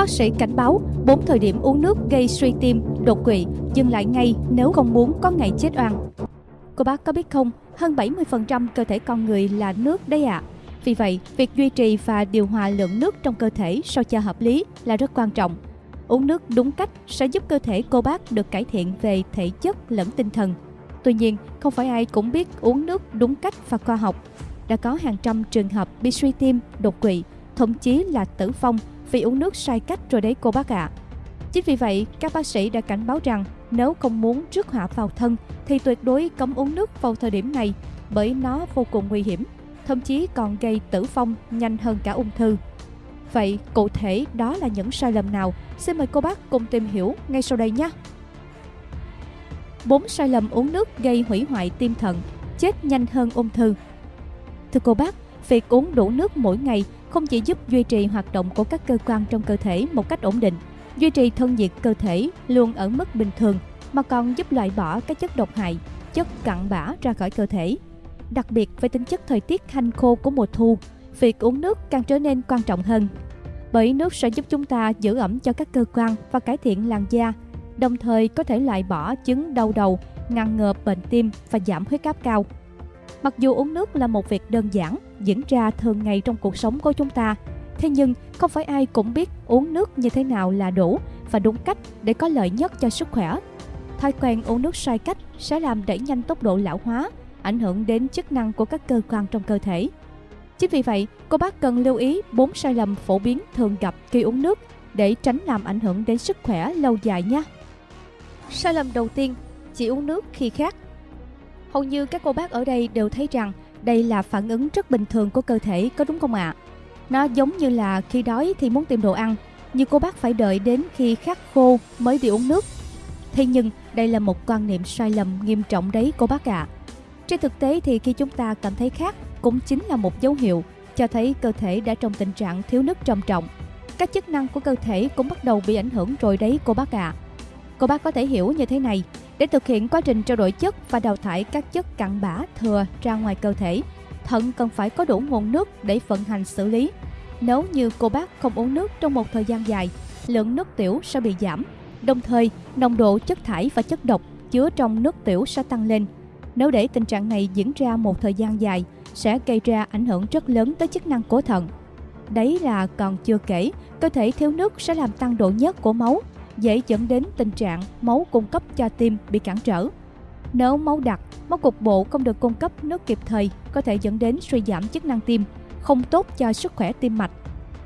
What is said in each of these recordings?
Bác sĩ cảnh báo 4 thời điểm uống nước gây suy tim, đột quỵ, dừng lại ngay nếu không muốn có ngày chết oan. Cô bác có biết không, hơn 70% cơ thể con người là nước đấy ạ. À. Vì vậy, việc duy trì và điều hòa lượng nước trong cơ thể sao cho hợp lý là rất quan trọng. Uống nước đúng cách sẽ giúp cơ thể cô bác được cải thiện về thể chất lẫn tinh thần. Tuy nhiên, không phải ai cũng biết uống nước đúng cách và khoa học. Đã có hàng trăm trường hợp bị suy tim, đột quỵ, thậm chí là tử vong vì uống nước sai cách rồi đấy cô bác ạ. À. Chính vì vậy, các bác sĩ đã cảnh báo rằng nếu không muốn rước họa vào thân thì tuyệt đối cấm uống nước vào thời điểm này bởi nó vô cùng nguy hiểm, thậm chí còn gây tử vong nhanh hơn cả ung thư. Vậy cụ thể đó là những sai lầm nào? Xin mời cô bác cùng tìm hiểu ngay sau đây nhé. 4 sai lầm uống nước gây hủy hoại tim thận, chết nhanh hơn ung thư. Thưa cô bác, việc uống đủ nước mỗi ngày không chỉ giúp duy trì hoạt động của các cơ quan trong cơ thể một cách ổn định, duy trì thân nhiệt cơ thể luôn ở mức bình thường mà còn giúp loại bỏ các chất độc hại, chất cặn bã ra khỏi cơ thể. Đặc biệt với tính chất thời tiết hanh khô của mùa thu, việc uống nước càng trở nên quan trọng hơn. Bởi nước sẽ giúp chúng ta giữ ẩm cho các cơ quan và cải thiện làn da, đồng thời có thể loại bỏ chứng đau đầu, ngăn ngừa bệnh tim và giảm huyết áp cao. Mặc dù uống nước là một việc đơn giản, diễn ra thường ngày trong cuộc sống của chúng ta, thế nhưng không phải ai cũng biết uống nước như thế nào là đủ và đúng cách để có lợi nhất cho sức khỏe. Thói quen uống nước sai cách sẽ làm đẩy nhanh tốc độ lão hóa, ảnh hưởng đến chức năng của các cơ quan trong cơ thể. Chính vì vậy, cô bác cần lưu ý 4 sai lầm phổ biến thường gặp khi uống nước để tránh làm ảnh hưởng đến sức khỏe lâu dài nhé. Sai lầm đầu tiên, chỉ uống nước khi khát. Hầu như các cô bác ở đây đều thấy rằng đây là phản ứng rất bình thường của cơ thể có đúng không ạ? À? Nó giống như là khi đói thì muốn tìm đồ ăn, nhưng cô bác phải đợi đến khi khát khô mới đi uống nước. Thế nhưng đây là một quan niệm sai lầm nghiêm trọng đấy cô bác ạ. À. Trên thực tế thì khi chúng ta cảm thấy khát cũng chính là một dấu hiệu cho thấy cơ thể đã trong tình trạng thiếu nước trầm trọng. Các chức năng của cơ thể cũng bắt đầu bị ảnh hưởng rồi đấy cô bác ạ. À. Cô bác có thể hiểu như thế này, để thực hiện quá trình trao đổi chất và đào thải các chất cặn bã thừa ra ngoài cơ thể, thận cần phải có đủ nguồn nước để vận hành xử lý. Nếu như cô bác không uống nước trong một thời gian dài, lượng nước tiểu sẽ bị giảm, đồng thời nồng độ chất thải và chất độc chứa trong nước tiểu sẽ tăng lên. Nếu để tình trạng này diễn ra một thời gian dài, sẽ gây ra ảnh hưởng rất lớn tới chức năng của thận. Đấy là còn chưa kể, cơ thể thiếu nước sẽ làm tăng độ nhớt của máu, dễ dẫn đến tình trạng máu cung cấp cho tim bị cản trở. Nếu máu đặc, máu cục bộ không được cung cấp nước kịp thời có thể dẫn đến suy giảm chức năng tim, không tốt cho sức khỏe tim mạch.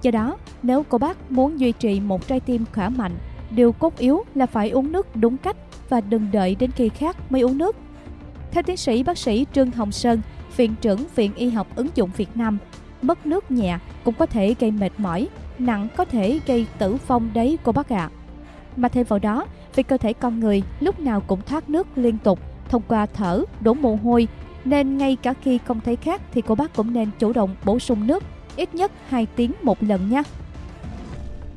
Do đó, nếu cô bác muốn duy trì một trái tim khỏe mạnh, điều cốt yếu là phải uống nước đúng cách và đừng đợi đến khi khác mới uống nước. Theo tiến sĩ bác sĩ Trương Hồng Sơn, Viện trưởng Viện Y học ứng dụng Việt Nam, mất nước nhẹ cũng có thể gây mệt mỏi, nặng có thể gây tử vong đấy cô bác ạ. À. Mà thêm vào đó, vì cơ thể con người lúc nào cũng thoát nước liên tục thông qua thở, đổ mồ hôi, nên ngay cả khi không thấy khát thì cô bác cũng nên chủ động bổ sung nước ít nhất 2 tiếng một lần nha.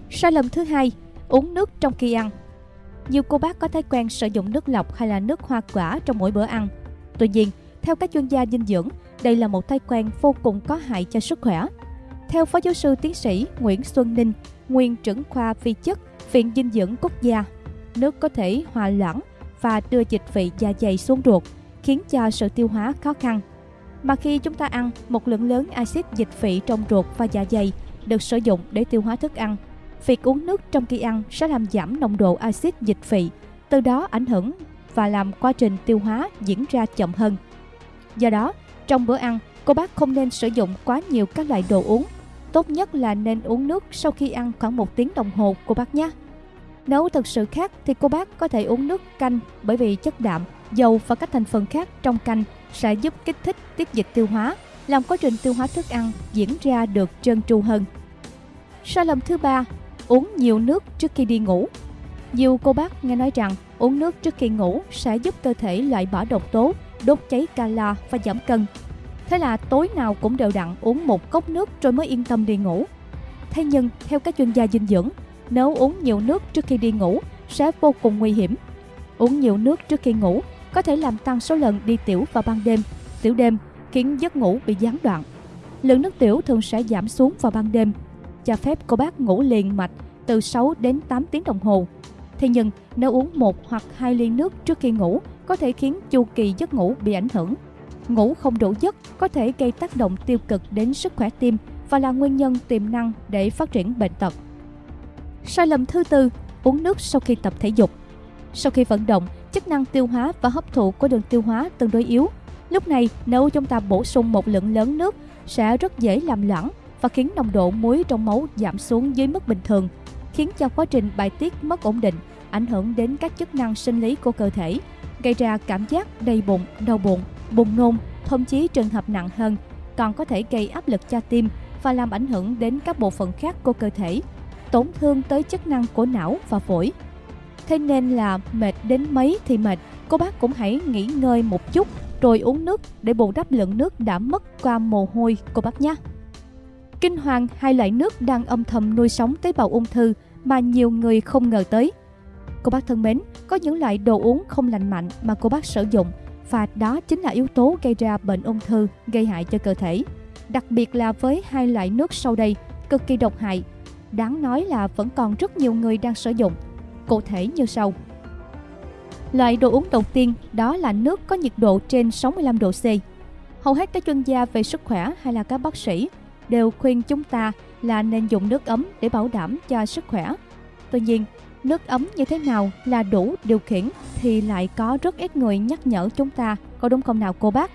Sai lầm thứ hai, uống nước trong khi ăn. Nhiều cô bác có thói quen sử dụng nước lọc hay là nước hoa quả trong mỗi bữa ăn. Tuy nhiên, theo các chuyên gia dinh dưỡng, đây là một thói quen vô cùng có hại cho sức khỏe. Theo Phó giáo sư tiến sĩ Nguyễn Xuân Ninh, nguyên trưởng khoa vi chất Viện Dinh dưỡng Quốc gia, nước có thể hòa loãng và đưa dịch vị dạ dày xuống ruột, khiến cho sự tiêu hóa khó khăn. Mà khi chúng ta ăn, một lượng lớn axit dịch vị trong ruột và dạ dày được sử dụng để tiêu hóa thức ăn. Việc uống nước trong khi ăn sẽ làm giảm nồng độ axit dịch vị, từ đó ảnh hưởng và làm quá trình tiêu hóa diễn ra chậm hơn. Do đó, trong bữa ăn, cô bác không nên sử dụng quá nhiều các loại đồ uống. Tốt nhất là nên uống nước sau khi ăn khoảng một tiếng đồng hồ cô bác nhé. Nếu thực sự khác thì cô bác có thể uống nước canh bởi vì chất đạm, dầu và các thành phần khác trong canh sẽ giúp kích thích tiết dịch tiêu hóa, làm quá trình tiêu hóa thức ăn diễn ra được trơn tru hơn. Sai lầm thứ ba, uống nhiều nước trước khi đi ngủ. Nhiều cô bác nghe nói rằng uống nước trước khi ngủ sẽ giúp cơ thể loại bỏ độc tố, đốt cháy calo và giảm cân. Thế là tối nào cũng đều đặn uống một cốc nước rồi mới yên tâm đi ngủ. Thế nhưng, theo các chuyên gia dinh dưỡng, nếu uống nhiều nước trước khi đi ngủ sẽ vô cùng nguy hiểm. Uống nhiều nước trước khi ngủ có thể làm tăng số lần đi tiểu vào ban đêm, tiểu đêm, khiến giấc ngủ bị gián đoạn. Lượng nước tiểu thường sẽ giảm xuống vào ban đêm, cho phép cô bác ngủ liền mạch từ 6 đến 8 tiếng đồng hồ. Thế nhưng, nếu uống một hoặc hai ly nước trước khi ngủ có thể khiến chu kỳ giấc ngủ bị ảnh hưởng. Ngủ không đủ giấc có thể gây tác động tiêu cực đến sức khỏe tim và là nguyên nhân tiềm năng để phát triển bệnh tật. Sai lầm thứ tư, uống nước sau khi tập thể dục. Sau khi vận động, chức năng tiêu hóa và hấp thụ của đường tiêu hóa tương đối yếu. Lúc này, nếu chúng ta bổ sung một lượng lớn nước sẽ rất dễ làm loãng và khiến nồng độ muối trong máu giảm xuống dưới mức bình thường, khiến cho quá trình bài tiết mất ổn định, ảnh hưởng đến các chức năng sinh lý của cơ thể, gây ra cảm giác đầy bụng, đau bụng, buồn nôn, thậm chí trường hợp nặng hơn, còn có thể gây áp lực cho tim và làm ảnh hưởng đến các bộ phận khác của cơ thể, tổn thương tới chức năng của não và phổi. Thế nên là mệt đến mấy thì mệt, cô bác cũng hãy nghỉ ngơi một chút rồi uống nước để bù đắp lượng nước đã mất qua mồ hôi cô bác nhé. Kinh hoàng hai loại nước đang âm thầm nuôi sống tế bào ung thư mà nhiều người không ngờ tới. Cô bác thân mến, có những loại đồ uống không lành mạnh mà cô bác sử dụng và đó chính là yếu tố gây ra bệnh ung thư, gây hại cho cơ thể. Đặc biệt là với hai loại nước sau đây, cực kỳ độc hại. Đáng nói là vẫn còn rất nhiều người đang sử dụng. Cụ thể như sau. Loại đồ uống đầu tiên đó là nước có nhiệt độ trên 65 độ C. Hầu hết các chuyên gia về sức khỏe hay là các bác sĩ đều khuyên chúng ta là nên dùng nước ấm để bảo đảm cho sức khỏe. Tuy nhiên, nước ấm như thế nào là đủ điều khiển thì lại có rất ít người nhắc nhở chúng ta, có đúng không nào cô bác?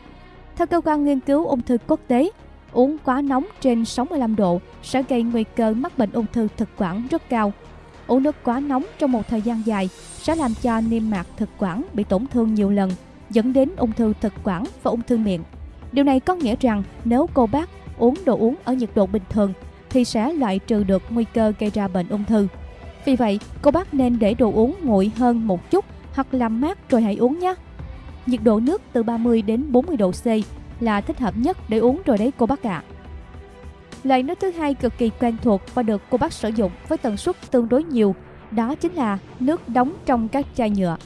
Theo cơ quan nghiên cứu ung thư quốc tế, uống quá nóng trên 65 độ sẽ gây nguy cơ mắc bệnh ung thư thực quản rất cao. Uống nước quá nóng trong một thời gian dài sẽ làm cho niêm mạc thực quản bị tổn thương nhiều lần, dẫn đến ung thư thực quản và ung thư miệng. Điều này có nghĩa rằng nếu cô bác uống đồ uống ở nhiệt độ bình thường thì sẽ loại trừ được nguy cơ gây ra bệnh ung thư. Vì vậy, cô bác nên để đồ uống nguội hơn một chút hoặc làm mát rồi hãy uống nhé. Nhiệt độ nước từ 30 đến 40 độ C là thích hợp nhất để uống rồi đấy cô bác ạ. À. Loại nước thứ hai cực kỳ quen thuộc và được cô bác sử dụng với tần suất tương đối nhiều, đó chính là nước đóng trong các chai nhựa.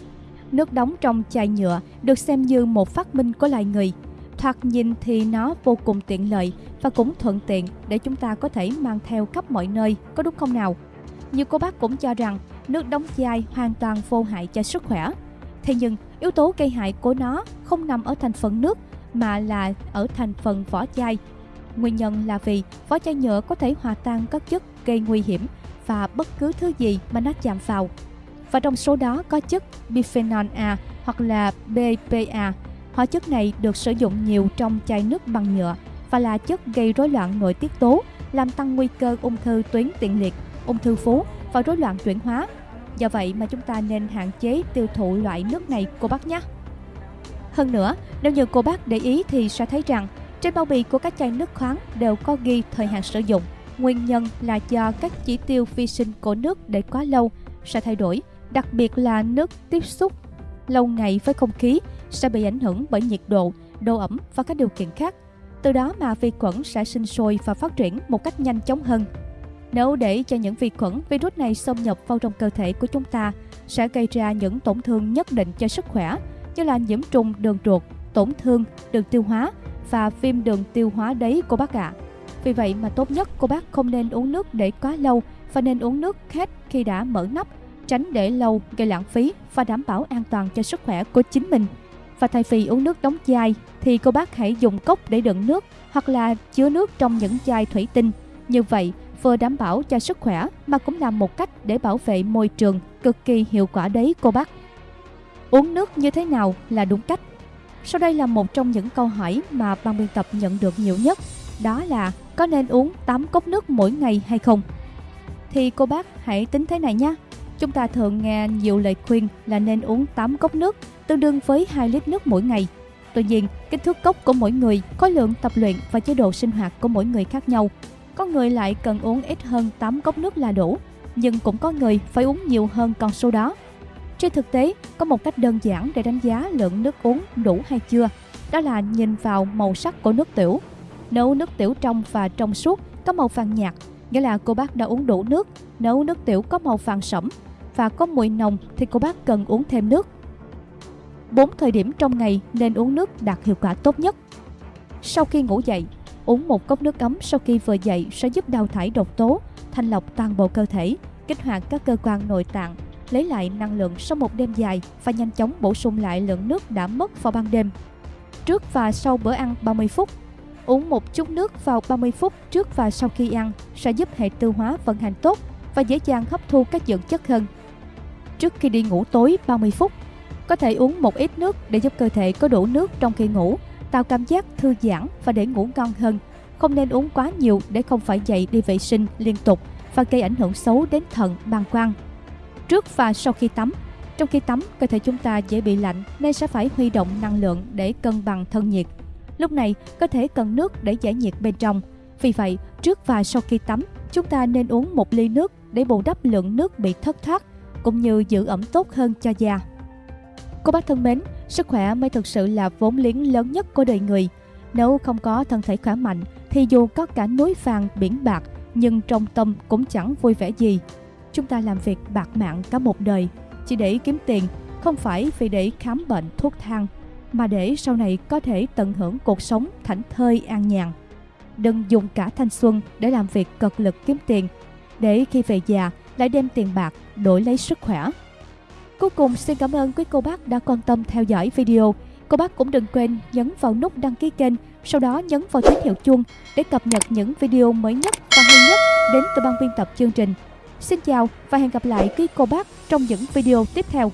Nước đóng trong chai nhựa được xem như một phát minh của loài người. Thoạt nhìn thì nó vô cùng tiện lợi và cũng thuận tiện để chúng ta có thể mang theo khắp mọi nơi, có đúng không nào? Nhiều cô bác cũng cho rằng nước đóng chai hoàn toàn vô hại cho sức khỏe. Thế nhưng, yếu tố gây hại của nó không nằm ở thành phần nước mà là ở thành phần vỏ chai. Nguyên nhân là vì vỏ chai nhựa có thể hòa tan các chất gây nguy hiểm và bất cứ thứ gì mà nó chạm vào. Và trong số đó có chất bisphenol A hoặc là BPA. Hóa chất này được sử dụng nhiều trong chai nước bằng nhựa và là chất gây rối loạn nội tiết tố, làm tăng nguy cơ ung thư tuyến tiền liệt ung thư vú và rối loạn chuyển hóa. Do vậy mà chúng ta nên hạn chế tiêu thụ loại nước này cô bác nhé. Hơn nữa, nếu như cô bác để ý thì sẽ thấy rằng trên bao bì của các chai nước khoáng đều có ghi thời hạn sử dụng. Nguyên nhân là do các chỉ tiêu vi sinh của nước để quá lâu sẽ thay đổi, đặc biệt là nước tiếp xúc lâu ngày với không khí sẽ bị ảnh hưởng bởi nhiệt độ, độ ẩm và các điều kiện khác. Từ đó mà vi khuẩn sẽ sinh sôi và phát triển một cách nhanh chóng hơn nếu để cho những vi khuẩn, virus này xâm nhập vào trong cơ thể của chúng ta, sẽ gây ra những tổn thương nhất định cho sức khỏe, như là nhiễm trùng đường ruột, tổn thương đường tiêu hóa và viêm đường tiêu hóa đấy cô bác ạ. À. Vì vậy mà tốt nhất cô bác không nên uống nước để quá lâu và nên uống nước hết khi đã mở nắp, tránh để lâu gây lãng phí và đảm bảo an toàn cho sức khỏe của chính mình. Và thay vì uống nước đóng chai thì cô bác hãy dùng cốc để đựng nước hoặc là chứa nước trong những chai thủy tinh. Như vậy vừa đảm bảo cho sức khỏe mà cũng là một cách để bảo vệ môi trường cực kỳ hiệu quả đấy cô bác. Uống nước như thế nào là đúng cách? Sau đây là một trong những câu hỏi mà ban biên tập nhận được nhiều nhất, đó là có nên uống 8 cốc nước mỗi ngày hay không? Thì cô bác hãy tính thế này nhé. Chúng ta thường nghe nhiều lời khuyên là nên uống 8 cốc nước, tương đương với 2 lít nước mỗi ngày. Tuy nhiên, kích thước cốc của mỗi người, khối lượng tập luyện và chế độ sinh hoạt của mỗi người khác nhau có người lại cần uống ít hơn 8 cốc nước là đủ, nhưng cũng có người phải uống nhiều hơn con số đó. Trên thực tế, có một cách đơn giản để đánh giá lượng nước uống đủ hay chưa, đó là nhìn vào màu sắc của nước tiểu. Nếu nước tiểu trong và trong suốt có màu vàng nhạt, nghĩa là cô bác đã uống đủ nước. Nếu nước tiểu có màu vàng sẫm và có mùi nồng thì cô bác cần uống thêm nước. 4 thời điểm trong ngày nên uống nước đạt hiệu quả tốt nhất. Sau khi ngủ dậy, Uống một cốc nước ấm sau khi vừa dậy sẽ giúp đào thải độc tố, thanh lọc toàn bộ cơ thể. kích hoạt các cơ quan nội tạng, lấy lại năng lượng sau một đêm dài và nhanh chóng bổ sung lại lượng nước đã mất vào ban đêm. Trước và sau bữa ăn 30 phút, uống một chút nước vào 30 phút trước và sau khi ăn sẽ giúp hệ tiêu hóa vận hành tốt và dễ dàng hấp thu các dưỡng chất hơn. Trước khi đi ngủ tối 30 phút, có thể uống một ít nước để giúp cơ thể có đủ nước trong khi ngủ, tạo cảm giác thư giãn và để ngủ ngon hơn. Không nên uống quá nhiều để không phải dậy đi vệ sinh liên tục và gây ảnh hưởng xấu đến thận, bàng quang. Trước và sau khi tắm, trong khi tắm, cơ thể chúng ta dễ bị lạnh nên sẽ phải huy động năng lượng để cân bằng thân nhiệt. Lúc này, cơ thể cần nước để giải nhiệt bên trong. Vì vậy, trước và sau khi tắm, chúng ta nên uống một ly nước để bù đắp lượng nước bị thất thoát, cũng như giữ ẩm tốt hơn cho da. Cô bác thân mến, sức khỏe mới thực sự là vốn liếng lớn nhất của đời người. Nếu không có thân thể khỏe mạnh, thì dù có cả núi vàng biển bạc, nhưng trong tâm cũng chẳng vui vẻ gì. Chúng ta làm việc bạc mạng cả một đời, chỉ để kiếm tiền, không phải vì để khám bệnh thuốc thang, mà để sau này có thể tận hưởng cuộc sống thảnh thơi an nhàn. Đừng dùng cả thanh xuân để làm việc cật lực kiếm tiền, để khi về già lại đem tiền bạc đổi lấy sức khỏe. Cuối cùng xin cảm ơn quý cô bác đã quan tâm theo dõi video. Cô bác cũng đừng quên nhấn vào nút đăng ký kênh, sau đó nhấn vào tín hiệu chuông để cập nhật những video mới nhất và hay nhất đến từ ban biên tập chương trình. Xin chào và hẹn gặp lại quý cô bác trong những video tiếp theo.